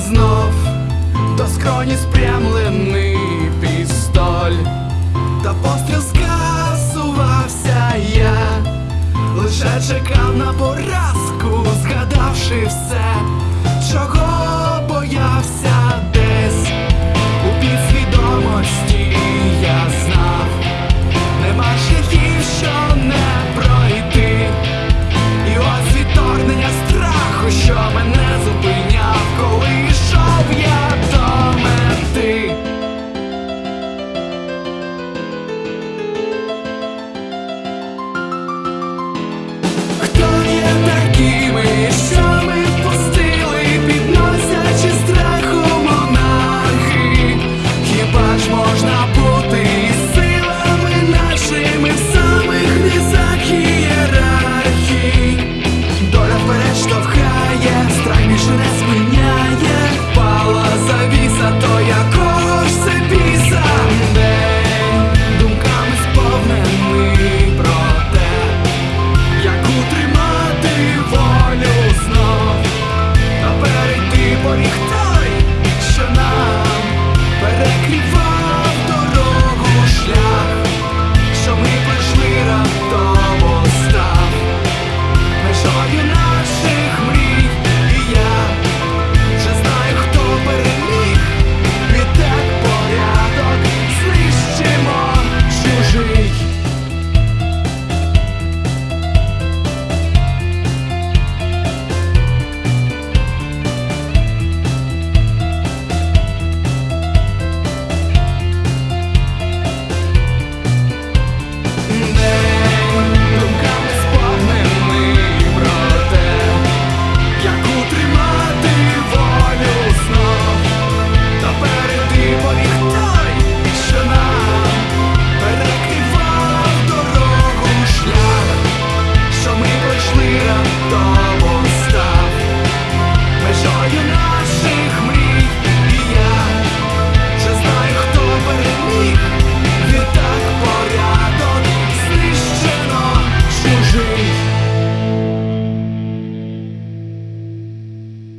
знов до скроні спрямлений пістоль, та постріл скасувався я, лише чекав на поразку, згадавши все.